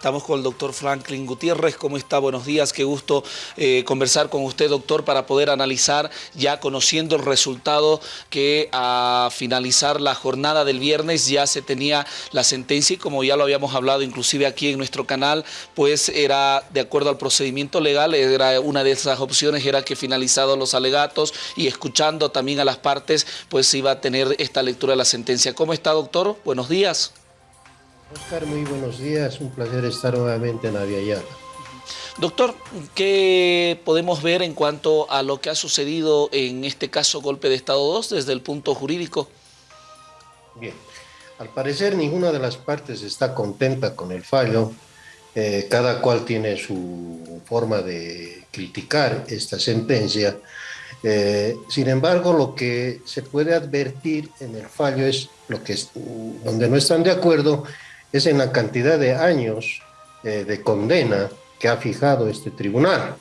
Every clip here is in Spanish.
Estamos con el doctor Franklin Gutiérrez. ¿Cómo está? Buenos días. Qué gusto eh, conversar con usted, doctor, para poder analizar, ya conociendo el resultado que a finalizar la jornada del viernes ya se tenía la sentencia y como ya lo habíamos hablado inclusive aquí en nuestro canal, pues era de acuerdo al procedimiento legal, era una de esas opciones era que finalizados los alegatos y escuchando también a las partes, pues iba a tener esta lectura de la sentencia. ¿Cómo está, doctor? Buenos días. Oscar, muy buenos días. Un placer estar nuevamente en Aviala. Doctor, ¿qué podemos ver en cuanto a lo que ha sucedido en este caso golpe de Estado 2 desde el punto jurídico? Bien, al parecer ninguna de las partes está contenta con el fallo. Eh, cada cual tiene su forma de criticar esta sentencia. Eh, sin embargo, lo que se puede advertir en el fallo es lo que donde no están de acuerdo es en la cantidad de años eh, de condena que ha fijado este tribunal.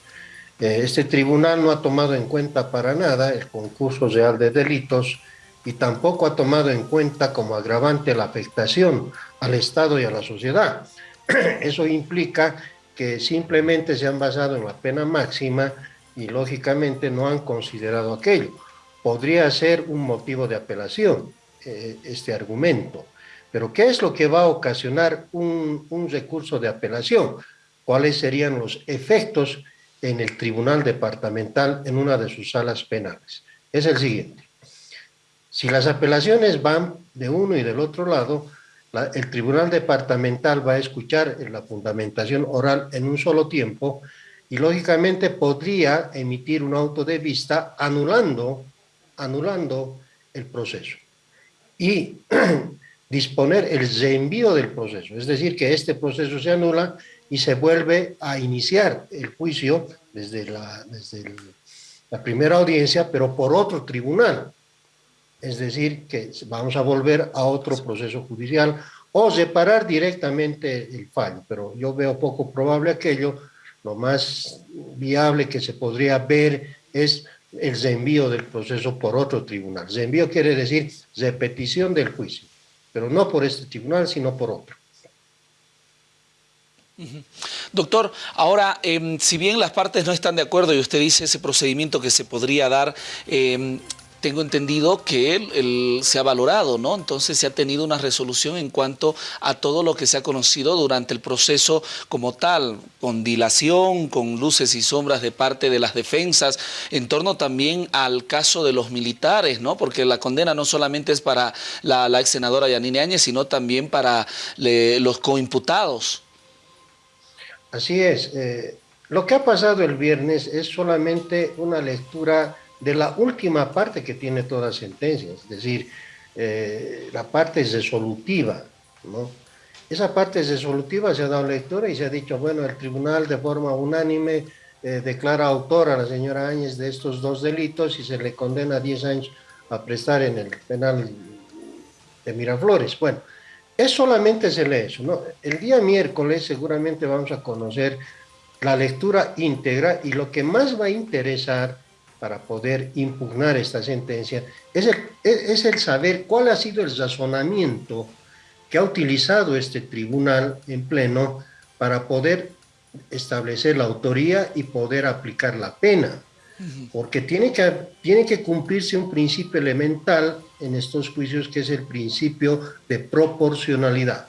Eh, este tribunal no ha tomado en cuenta para nada el concurso real de delitos y tampoco ha tomado en cuenta como agravante la afectación al Estado y a la sociedad. Eso implica que simplemente se han basado en la pena máxima y lógicamente no han considerado aquello. Podría ser un motivo de apelación eh, este argumento. Pero ¿qué es lo que va a ocasionar un, recurso de apelación? ¿Cuáles serían los efectos en el tribunal departamental en una de sus salas penales? Es el siguiente. Si las apelaciones van de uno y del otro lado, el tribunal departamental va a escuchar la fundamentación oral en un solo tiempo y lógicamente podría emitir un auto de vista anulando, anulando el proceso. Y disponer el reenvío del proceso, es decir, que este proceso se anula y se vuelve a iniciar el juicio desde la, desde la primera audiencia, pero por otro tribunal. Es decir, que vamos a volver a otro proceso judicial o separar directamente el fallo, pero yo veo poco probable aquello, lo más viable que se podría ver es el reenvío del proceso por otro tribunal. Reenvío quiere decir repetición del juicio pero no por este tribunal, sino por otro. Doctor, ahora, em, si bien las partes no están de acuerdo y usted dice ese procedimiento que se podría dar, eh, tengo entendido que él, se ha valorado, ¿no? Entonces se ha tenido una resolución en cuanto a todo lo que se ha conocido durante el proceso como tal, con dilación, con luces y sombras de parte de las defensas, en torno también al caso de los militares, ¿no? Porque la condena no solamente es para la, ex senadora Yanine Áñez, sino también para los coimputados. Así es. Eh, lo que ha pasado el viernes es solamente una lectura de la última parte que tiene toda sentencia, es decir, eh, la parte resolutiva, ¿no? Esa parte resolutiva se ha dado lectura y se ha dicho, bueno, el tribunal de forma unánime eh, declara autora a la señora Áñez de estos dos delitos y se le condena a 10 años a prestar en el penal de Miraflores. Bueno, es solamente se lee eso, ¿no? El día miércoles seguramente vamos a conocer la lectura íntegra y lo que más va a interesar para poder impugnar esta sentencia es el, es el saber cuál ha sido el razonamiento que ha utilizado este tribunal en pleno para poder establecer la autoría y poder aplicar la pena. Porque tiene que, tiene que cumplirse un principio elemental en estos juicios que es el principio de proporcionalidad.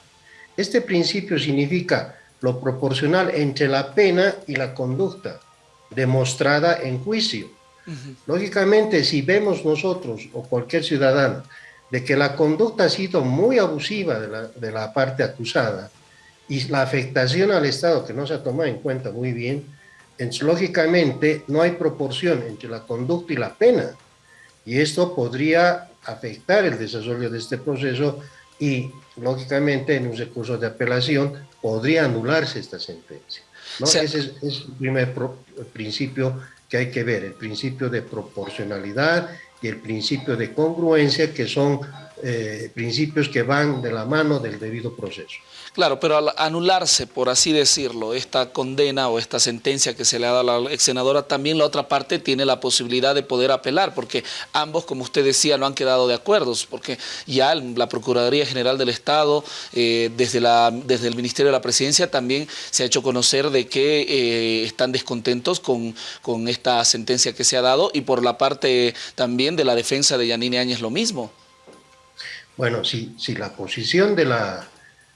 Este principio significa lo proporcional entre la pena y la conducta demostrada en juicio. Lógicamente, si vemos nosotros o cualquier ciudadano de que la conducta ha sido muy abusiva de la, parte acusada y la afectación al Estado que no se ha tomado en cuenta muy bien, lógicamente no hay proporción entre la conducta y la pena. Y esto podría afectar el desarrollo de este proceso y, lógicamente, en un recurso de apelación podría anularse esta sentencia. Ese es, el primer principio que hay que ver, el principio de proporcionalidad y el principio de congruencia, que son eh, principios que van de la mano del debido proceso. Claro, pero al anularse, por así decirlo, esta condena o esta sentencia que se le ha dado a la ex senadora, también la otra parte tiene la posibilidad de poder apelar, porque ambos, como usted decía, no han quedado de acuerdo, porque ya la Procuraduría General del Estado, eh, desde, la, desde el Ministerio de la Presidencia, también se ha hecho conocer de que eh, están descontentos con, con esta sentencia que se ha dado y por la parte también de la defensa de Yanine Áñez lo mismo. Bueno, si, si la posición de la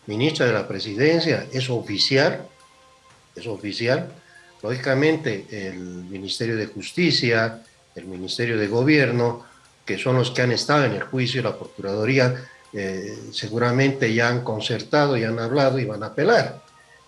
ministra de la Presidencia es oficial, es oficial, lógicamente el Ministerio de Justicia, el Ministerio de Gobierno, que son los que han estado en el juicio, la Procuraduría, eh, seguramente ya han concertado, ya han hablado y van a apelar.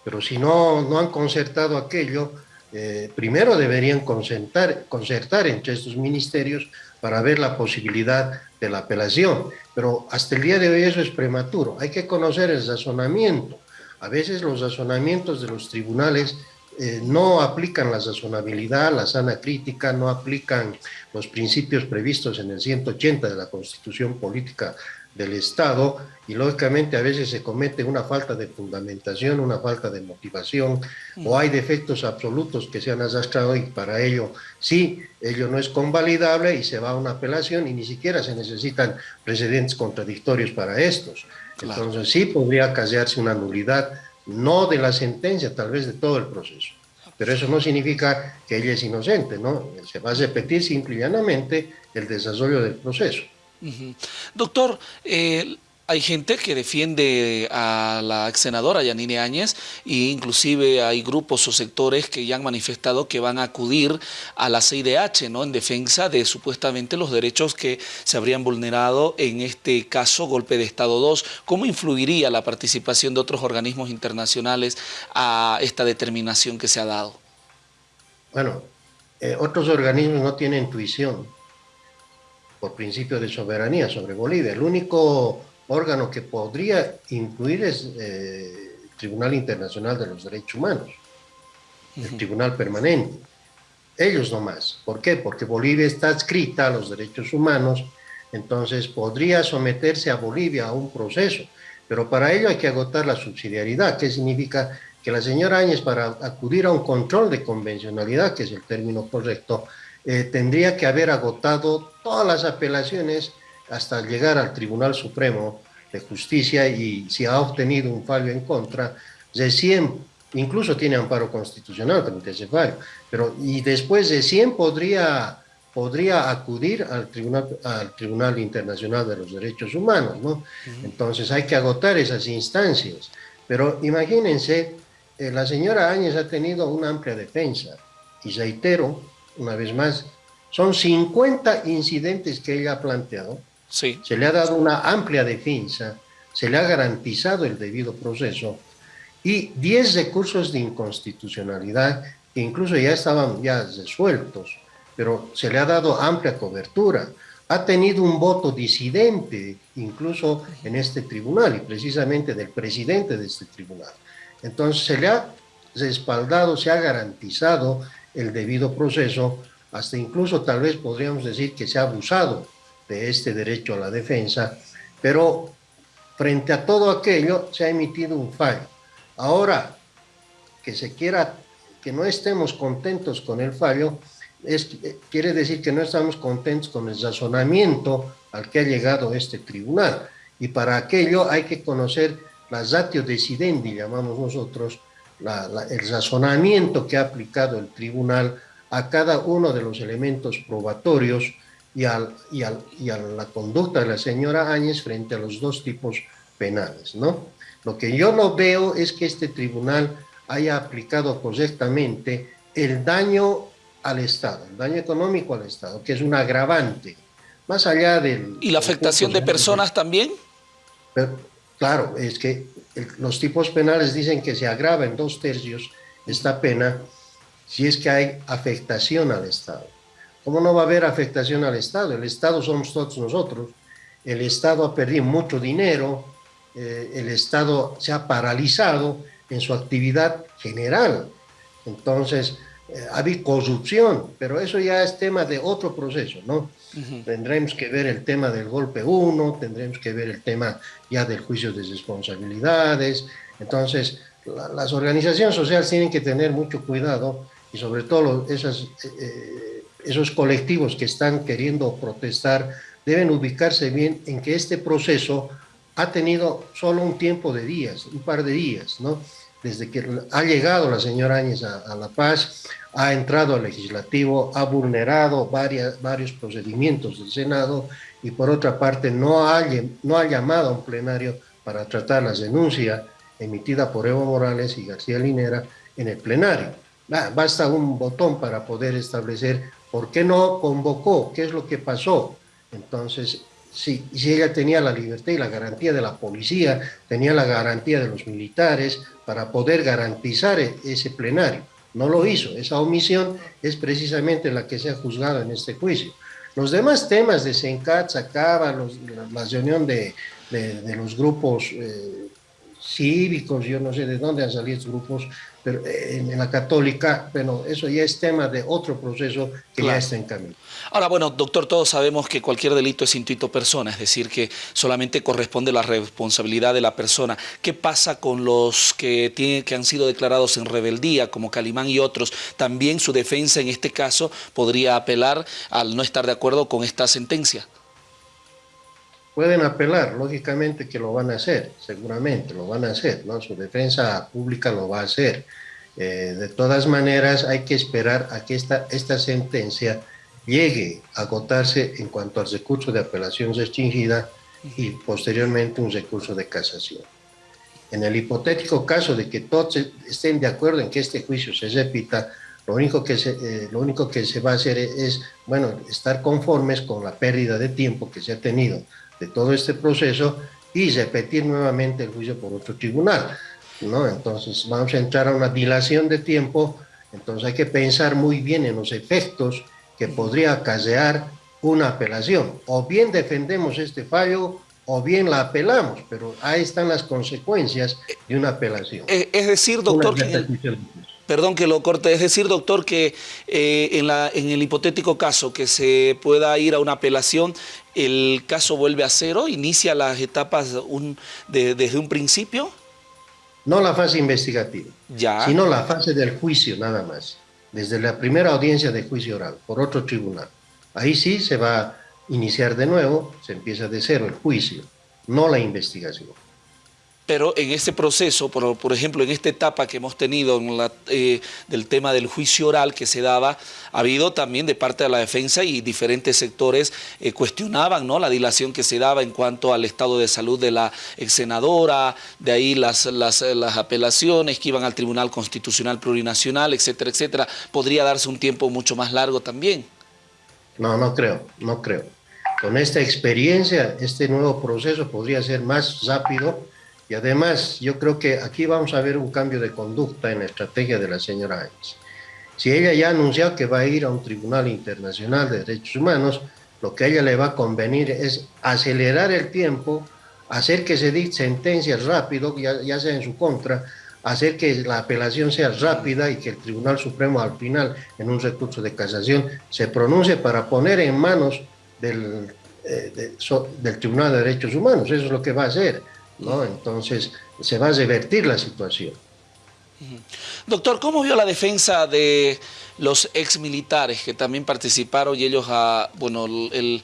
Pero si no, no han concertado aquello, eh, primero deberían concertar, concertar entre estos ministerios para ver la posibilidad de la apelación. Pero hasta el día de hoy eso es prematuro. Hay que conocer el razonamiento. A veces los razonamientos de los tribunales eh, no aplican la razonabilidad, la sana crítica, no aplican los principios previstos en el 180 de la Constitución Política del Estado y lógicamente a veces se comete una falta de fundamentación, una falta de motivación o hay defectos absolutos que se han arrastrado y para ello sí, ello no es convalidable y se va a una apelación y ni siquiera se necesitan precedentes contradictorios para estos. Entonces sí podría callarse una nulidad, no de la sentencia, tal vez de todo el proceso. Pero eso no significa que ella es inocente, ¿no? Se va a repetir simple y llanamente el desarrollo del proceso. Doctor, eh, hay gente que defiende a la ex senadora Yanine Áñez e inclusive hay grupos o sectores que ya han manifestado que van a acudir a la CIDH ¿no? en defensa de supuestamente los derechos que se habrían vulnerado en este caso golpe de Estado 2. ¿Cómo influiría la participación de otros organismos internacionales a esta determinación que se ha dado? Bueno, eh, otros organismos no tienen intuición por principio de soberanía sobre Bolivia. El único órgano que podría incluir es eh, el Tribunal Internacional de los Derechos Humanos, el Tribunal Permanente. Ellos nomás. ¿Por qué? Porque Bolivia está adscrita a los derechos humanos, entonces podría someterse a Bolivia a un proceso, pero para ello hay que agotar la subsidiariedad, ¿Qué significa que la señora Áñez para acudir a un control de convencionalidad, que es el término correcto, eh, tendría que haber agotado todas las apelaciones hasta llegar al Tribunal Supremo de Justicia y si ha obtenido un fallo en contra, recién, incluso tiene amparo constitucional frente ese fallo, pero y después de 100 podría, podría acudir al Tribunal, al Tribunal Internacional de los Derechos Humanos, ¿no? Entonces hay que agotar esas instancias. Pero imagínense, eh, la señora Áñez ha tenido una amplia defensa y reitero, una vez más, son 50 incidentes que ella ha planteado. Sí. Se le ha dado una amplia defensa, se le ha garantizado el debido proceso y 10 recursos de inconstitucionalidad que incluso ya estaban ya resueltos, pero se le ha dado amplia cobertura. Ha tenido un voto disidente incluso en este tribunal y precisamente del presidente de este tribunal. Entonces se le ha respaldado, se ha garantizado el debido proceso, hasta incluso tal vez podríamos decir que se ha abusado de este derecho a la defensa, pero frente a todo aquello se ha emitido un fallo. Ahora, que se quiera, que no estemos contentos con el fallo, es, quiere decir que no estamos contentos con el razonamiento al que ha llegado este tribunal. Y para aquello hay que conocer la ratio decidendi, llamamos nosotros, el razonamiento que ha aplicado el tribunal a cada uno de los elementos probatorios y, al, y, al, y, a la conducta de la señora Áñez frente a los dos tipos penales. ¿no? Lo que yo no veo es que este tribunal haya aplicado correctamente el daño al Estado, el daño económico al Estado, que es un agravante, más allá del... ¿Y la afectación de personas también? claro, es que los tipos penales dicen que se agrava en dos tercios esta pena si es que hay afectación al Estado. ¿Cómo no va a haber afectación al Estado? El Estado somos todos nosotros. El Estado ha perdido mucho dinero, eh, el Estado se ha paralizado en su actividad general. Entonces, había corrupción, pero eso ya es tema de otro proceso, ¿no? Tendremos que ver el tema del golpe 1, tendremos que ver el tema ya del juicio de responsabilidades. Entonces, las organizaciones sociales tienen que tener mucho cuidado y sobre todo esas, eh, esos colectivos que están queriendo protestar deben ubicarse bien en que este proceso ha tenido solo un tiempo de días, un par de días, ¿no? Desde que ha llegado la señora Áñez a, La Paz, ha entrado al legislativo, ha vulnerado varios procedimientos del Senado y por otra parte no ha, no ha llamado a un plenario para tratar las denuncias emitidas por Evo Morales y García Linera en el plenario. Basta un botón para poder establecer por qué no convocó, qué es lo que pasó. Entonces, si, si ella tenía la libertad y la garantía de la policía, tenía la garantía de los militares para poder garantizar e, ese plenario. No lo hizo. Esa omisión es precisamente la que se ha juzgado en este juicio. Los demás temas de Sencat, Sacaba, la, reunión de, de, los grupos eh, cívicos, yo no sé de dónde han salido estos grupos, pero eh, en, la católica, bueno, eso ya es tema de otro proceso que ya está en camino. Ahora, bueno, doctor, todos sabemos que cualquier delito es intuito persona, es decir, que solamente corresponde la responsabilidad de la persona. ¿Qué pasa con los que, tienen, que han sido declarados en rebeldía, como Calimán y otros? También su defensa en este caso podría apelar al no estar de acuerdo con esta sentencia pueden apelar, lógicamente que lo van a hacer, seguramente lo van a hacer, ¿no? Su defensa pública lo va a hacer. Eh, de todas maneras, hay que esperar a que esta, esta sentencia llegue a agotarse en cuanto al recurso de apelación restringida y posteriormente un recurso de casación. En el hipotético caso de que todos estén de acuerdo en que este juicio se repita, lo único que se, eh, lo único que se va a hacer es, bueno, estar conformes con la pérdida de tiempo que se ha tenido de todo este proceso y repetir nuevamente el juicio por otro tribunal. ¿no? Entonces vamos a entrar a una dilación de tiempo, entonces hay que pensar muy bien en los efectos que podría acarrear una apelación. O bien defendemos este fallo o bien la apelamos, pero ahí están las consecuencias de una apelación. Eh, es decir, doctor, perdón que lo corte, es decir, doctor, que eh, en, la, en el hipotético caso que se pueda ir a una apelación, el caso vuelve a cero, inicia las etapas desde un principio. No la fase investigativa, ya. sino la fase del juicio nada más, desde la primera audiencia de juicio oral, por otro tribunal. Ahí sí se va a iniciar de nuevo, se empieza de cero el juicio, no la investigación pero en ese proceso, por, ejemplo, en esta etapa que hemos tenido eh, del tema del juicio oral que se daba, ha habido también de parte de la defensa y diferentes sectores eh, cuestionaban ¿no? la dilación que se daba en cuanto al estado de salud de la ex senadora, de ahí las, las, las apelaciones que iban al Tribunal Constitucional Plurinacional, etcétera, etcétera. ¿Podría darse un tiempo mucho más largo también? No, no creo, no creo. Con esta experiencia, este nuevo proceso podría ser más rápido, y además, yo creo que aquí vamos a ver un cambio de conducta en la estrategia de la señora Áñez. Si ella ya ha anunciado que va a ir a un tribunal internacional de derechos humanos, lo que a ella le va a convenir es acelerar el tiempo, hacer que se dicte sentencias rápido, ya, ya sea en su contra, hacer que la apelación sea rápida y que el Tribunal Supremo al final, en un recurso de casación, se pronuncie para poner en manos del, eh, del Tribunal de Derechos Humanos. Eso es lo que va a hacer. ¿No? Entonces se va a revertir la situación. Doctor, ¿cómo vio la defensa de los exmilitares que también participaron y ellos, a, bueno, el,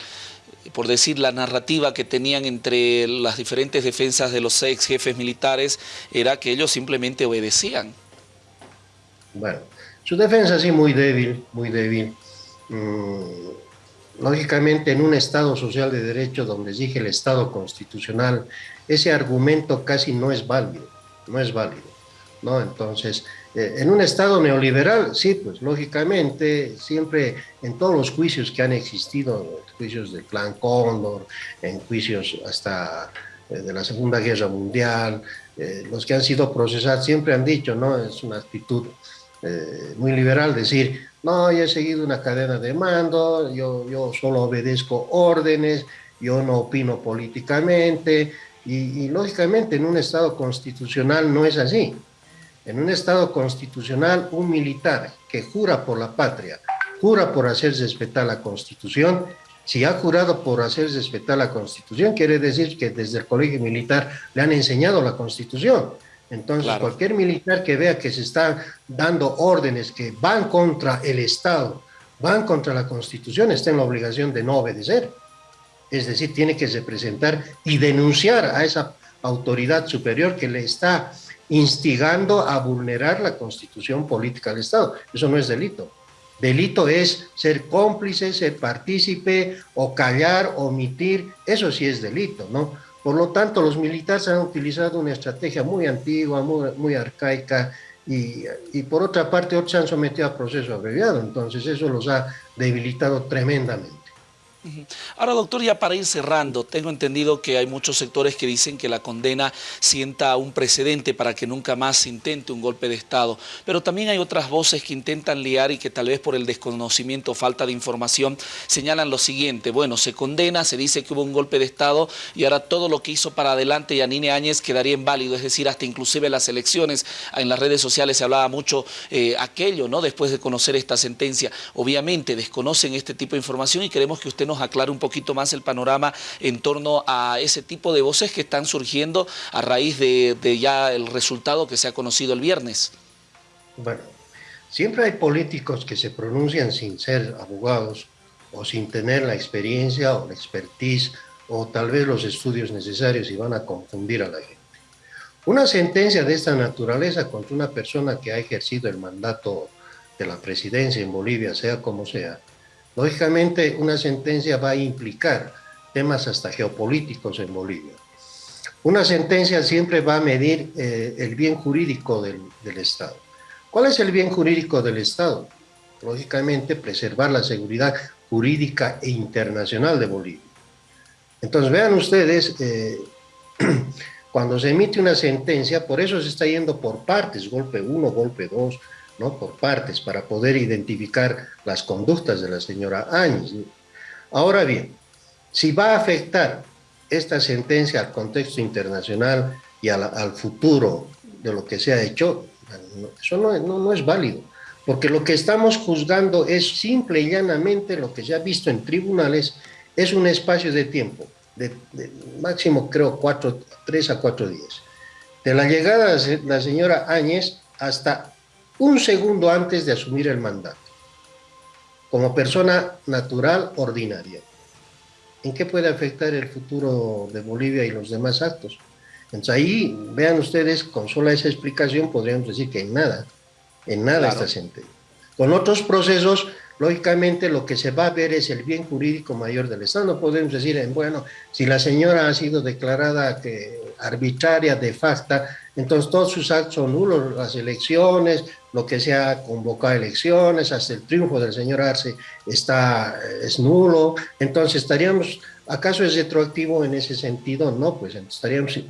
por decir la narrativa que tenían entre las diferentes defensas de los ex jefes militares era que ellos simplemente obedecían? Bueno, su defensa sí muy débil, muy débil. Mm, lógicamente en un Estado social de derecho donde exige el Estado constitucional, ese argumento casi no es válido, no es válido, ¿no? Entonces, eh, en un Estado neoliberal, sí, pues lógicamente, siempre en todos los juicios que han existido, juicios del Plan Cóndor, en juicios hasta eh, de la Segunda Guerra Mundial, eh, los que han sido procesados siempre han dicho, ¿no? Es una actitud muy liberal decir, no, yo he seguido una cadena de mando, yo, yo solo obedezco órdenes, yo no opino políticamente, y, lógicamente en un Estado constitucional no es así. En un Estado constitucional, un militar que jura por la patria, jura por hacer respetar la Constitución, si ha jurado por hacer respetar la Constitución, quiere decir que desde el colegio militar le han enseñado la Constitución. Entonces, cualquier militar que vea que se están dando órdenes que van contra el Estado, van contra la Constitución, está en la obligación de no obedecer. Es decir, tiene que representar y denunciar a esa autoridad superior que le está instigando a vulnerar la Constitución política del Estado. Eso no es delito. Delito es ser cómplice, ser partícipe o callar, omitir, eso sí es delito, ¿no? Por lo tanto, los militares han utilizado una estrategia muy antigua, muy, arcaica, y, y, por otra parte se han sometido a proceso abreviado, entonces eso los ha debilitado tremendamente. Ahora, doctor, ya para ir cerrando, tengo entendido que hay muchos sectores que dicen que la condena sienta un precedente para que nunca más se intente un golpe de Estado, pero también hay otras voces que intentan liar y que tal vez por el desconocimiento o falta de información señalan lo siguiente, bueno, se condena, se dice que hubo un golpe de Estado y ahora todo lo que hizo para adelante Yanine Áñez quedaría inválido, es decir, hasta inclusive las elecciones, en las redes sociales se hablaba mucho eh, aquello, ¿no? Después de conocer esta sentencia, obviamente desconocen este tipo de información y queremos que usted nos aclare un poquito más el panorama en torno a ese tipo de voces que están surgiendo a raíz de, ya el resultado que se ha conocido el viernes. Bueno, siempre hay políticos que se pronuncian sin ser abogados o sin tener la experiencia o la expertise o tal vez los estudios necesarios y van a confundir a la gente. Una sentencia de esta naturaleza contra una persona que ha ejercido el mandato de la presidencia en Bolivia, sea como sea, Lógicamente, una sentencia va a implicar temas hasta geopolíticos en Bolivia. Una sentencia siempre va a medir eh, el bien jurídico del, Estado. ¿Cuál es el bien jurídico del Estado? Lógicamente, preservar la seguridad jurídica e internacional de Bolivia. Entonces, vean ustedes, eh, cuando se emite una sentencia, por eso se está yendo por partes, golpe 1, golpe 2, ¿no? por partes para poder identificar las conductas de la señora Áñez. Ahora bien, si va a afectar esta sentencia al contexto internacional y al, futuro de lo que se ha hecho, eso no, no, es válido, porque lo que estamos juzgando es simple y llanamente lo que se ha visto en tribunales, es un espacio de tiempo, de, máximo creo cuatro, tres a cuatro días. De la llegada de la señora Áñez hasta un segundo antes de asumir el mandato, como persona natural ordinaria. ¿En qué puede afectar el futuro de Bolivia y los demás actos? Entonces ahí, vean ustedes, con sola esa explicación podríamos decir que en nada, en nada está sentencia. Con otros procesos, lógicamente lo que se va a ver es el bien jurídico mayor del Estado. No podemos decir, bueno, si la señora ha sido declarada que arbitraria, de facto, entonces todos sus actos son nulos, las elecciones, lo que se ha convocado a elecciones, hasta el triunfo del señor Arce está, es nulo, entonces estaríamos, ¿acaso es retroactivo en ese sentido? No, pues estaríamos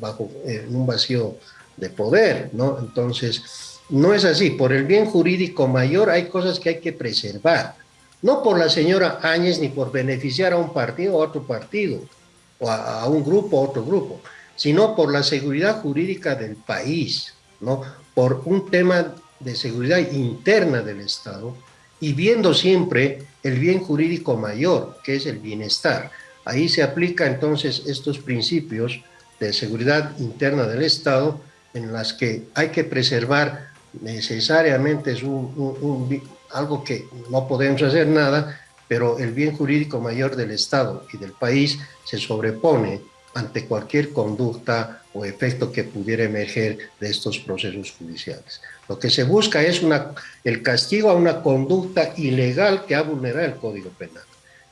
bajo eh, un vacío de poder, ¿no? Entonces, no es así, por el bien jurídico mayor hay cosas que hay que preservar, no por la señora Áñez ni por beneficiar a un partido o a otro partido, o a, a un grupo o otro grupo, sino por la seguridad jurídica del país, ¿no? por un tema de seguridad interna del Estado y viendo siempre el bien jurídico mayor, que es el bienestar. Ahí se aplica entonces estos principios de seguridad interna del Estado en las que hay que preservar necesariamente es algo que no podemos hacer nada, pero el bien jurídico mayor del Estado y del país se sobrepone ante cualquier conducta o efecto que pudiera emerger de estos procesos judiciales. Lo que se busca es el castigo a una conducta ilegal que ha vulnerado el Código Penal.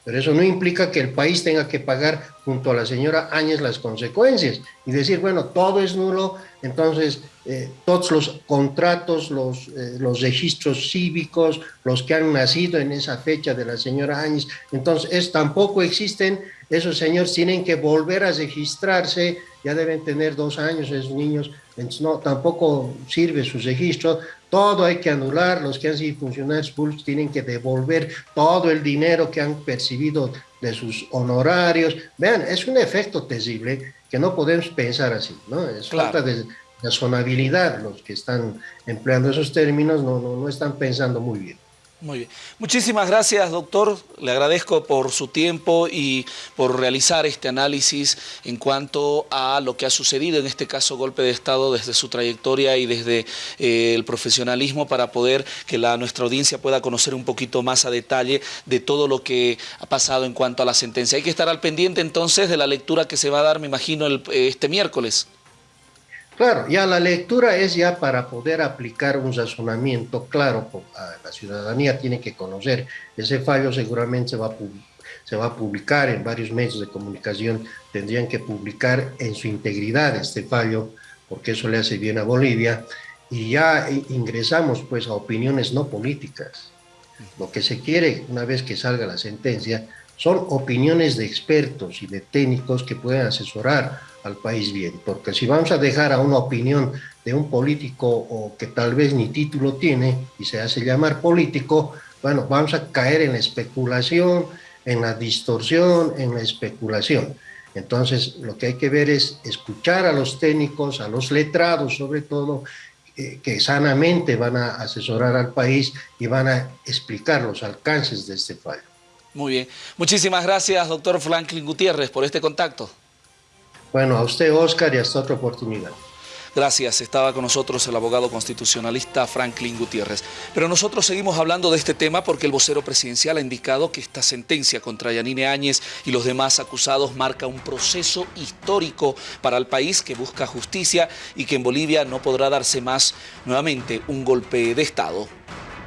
Pero eso no implica que el país tenga que pagar junto a la señora Áñez las consecuencias y decir, bueno, todo es nulo, entonces eh, todos los contratos, los, eh, los registros cívicos, los que han nacido en esa fecha de la señora Áñez, entonces es, tampoco existen, esos señores tienen que volver a registrarse, ya deben tener dos años esos niños, entonces no, tampoco sirve su registro, todo hay que anular, los que han sido funcionarios públicos tienen que devolver todo el dinero que han percibido de sus honorarios. Vean, es un efecto terrible que no podemos pensar así, ¿no? Es falta de, razonabilidad los que están empleando esos términos, no, no, no están pensando muy bien. Muy bien. Muchísimas gracias, doctor. Le agradezco por su tiempo y por realizar este análisis en cuanto a lo que ha sucedido, en este caso golpe de Estado, desde su trayectoria y desde eh, el profesionalismo para poder que la, nuestra audiencia pueda conocer un poquito más a detalle de todo lo que ha pasado en cuanto a la sentencia. Hay que estar al pendiente entonces de la lectura que se va a dar, me imagino, el, este miércoles. Claro, ya la lectura es ya para poder aplicar un razonamiento claro, la ciudadanía tiene que conocer, ese fallo seguramente se va, a, se va a publicar en varios medios de comunicación, tendrían que publicar en su integridad este fallo, porque eso le hace bien a Bolivia, y ya ingresamos pues a opiniones no políticas. Lo que se quiere una vez que salga la sentencia son opiniones de expertos y de técnicos que pueden asesorar al país bien, porque si vamos a dejar a una opinión de un político o que tal vez ni título tiene y se hace llamar político, bueno, vamos a caer en la especulación, en la distorsión, en la especulación. Entonces, lo que hay que ver es escuchar a los técnicos, a los letrados sobre todo, eh, que sanamente van a asesorar al país y van a explicar los alcances de este fallo. Muy bien. Muchísimas gracias, doctor Franklin Gutiérrez, por este contacto. Bueno, a usted, Oscar, y hasta otra oportunidad. Gracias, estaba con nosotros el abogado constitucionalista Franklin Gutiérrez. Pero nosotros seguimos hablando de este tema porque el vocero presidencial ha indicado que esta sentencia contra Yanine Áñez y los demás acusados marca un proceso histórico para el país que busca justicia y que en Bolivia no podrá darse más nuevamente un golpe de Estado